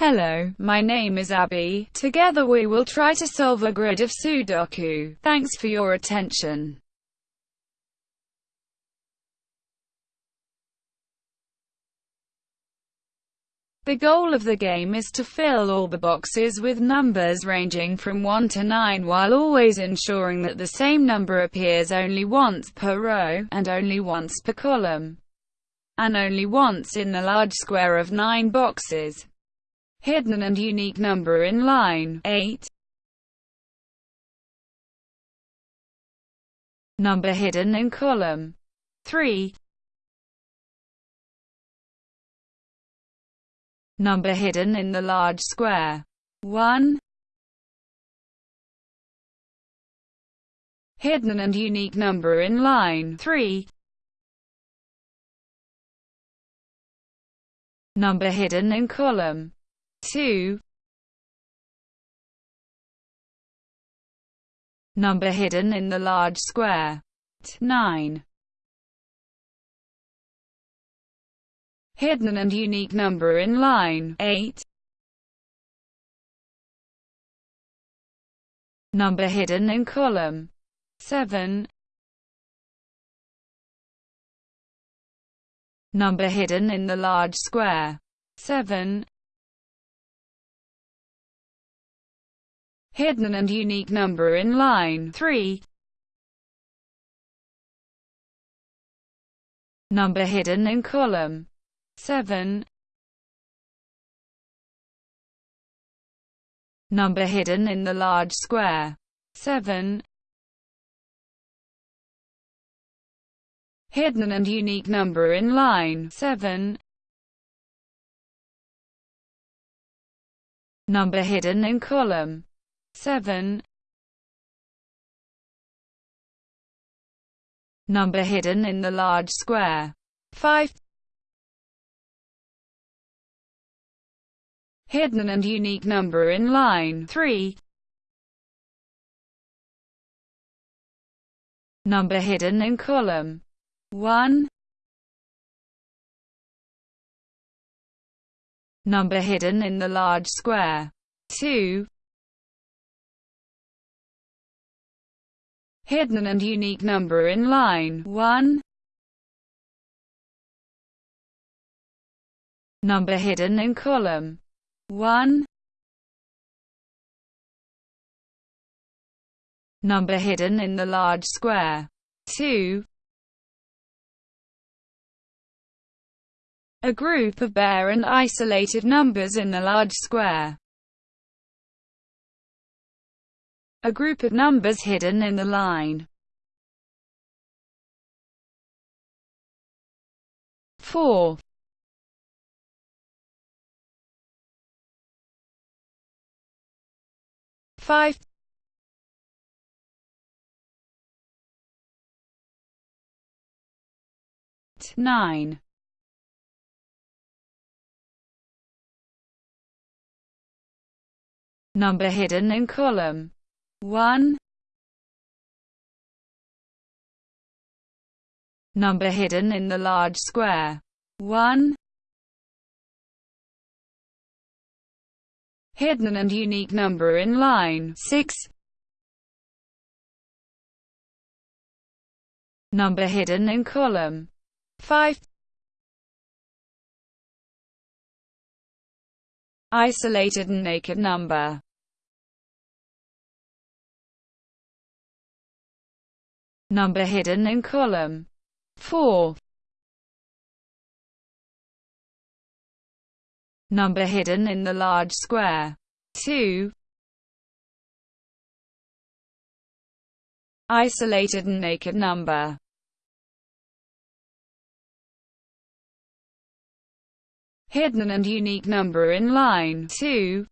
Hello, my name is Abby. Together we will try to solve a grid of Sudoku. Thanks for your attention. The goal of the game is to fill all the boxes with numbers ranging from 1 to 9 while always ensuring that the same number appears only once per row, and only once per column, and only once in the large square of 9 boxes hidden and unique number in line 8. Number hidden in column 3. Number hidden in the large square 1. Hidden and unique number in line 3. Number hidden in column 2 Number hidden in the large square. 9 Hidden and unique number in line. 8 Number hidden in column. 7 Number hidden in the large square. 7 hidden and unique number in line 3. Number hidden in column 7. Number hidden in the large square 7. Hidden and unique number in line 7. Number hidden in column 7 Number hidden in the large square. 5 Hidden and unique number in line. 3 Number hidden in column. 1 Number hidden in the large square. 2 hidden and unique number in line 1. Number hidden in column 1. Number hidden in the large square 2. A group of bare and isolated numbers in the large square. A group of numbers hidden in the line. 4 5 9 Number hidden in column 1 Number hidden in the large square. 1 Hidden and unique number in line. 6 Number hidden in column. 5 Isolated and naked number number hidden in column 4. Number hidden in the large square 2. Isolated and naked number hidden and unique number in line 2.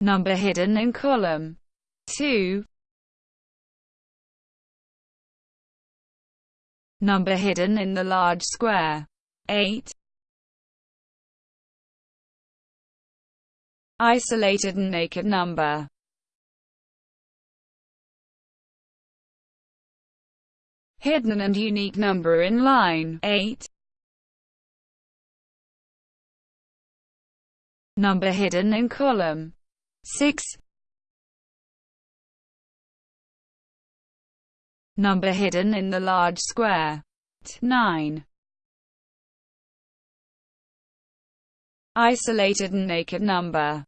Number hidden in column 2 Number hidden in the large square. 8 Isolated and naked number. Hidden and unique number in line 8 Number hidden in column 6. Number hidden in the large square 9. Isolated and naked number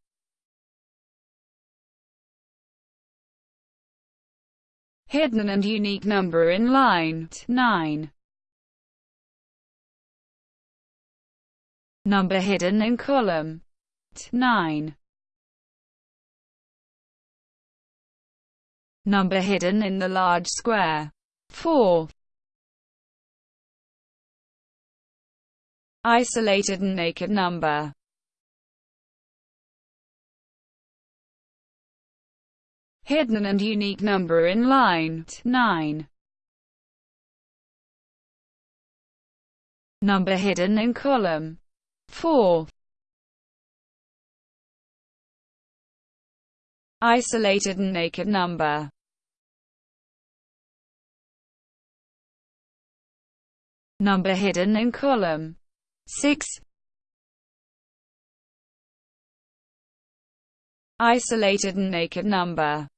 hidden and unique number in line 9. Number hidden in column 9. Number hidden in the large square 4. Isolated and naked number hidden and unique number in line 9. Number hidden in column 4. Isolated and naked number Number hidden in column. 6. Isolated and naked number.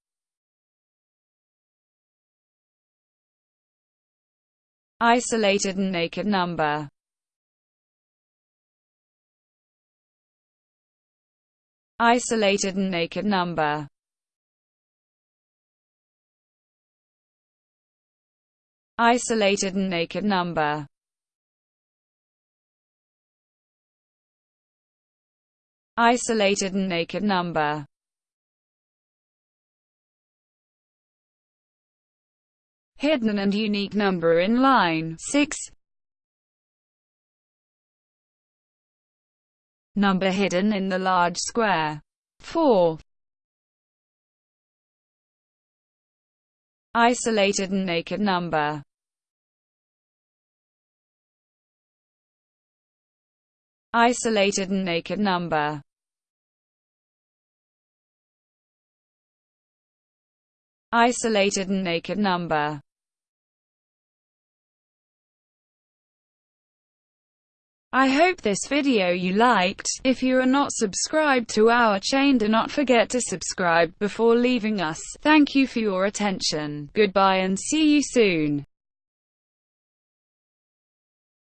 Isolated and naked number. Isolated and naked number Isolated and naked number Isolated and naked number hidden and unique number in line 6. Number hidden in the large square 4. Isolated and naked number. Isolated and naked number. Isolated and naked number I hope this video you liked. If you are not subscribed to our chain do not forget to subscribe before leaving us. Thank you for your attention. Goodbye and see you soon.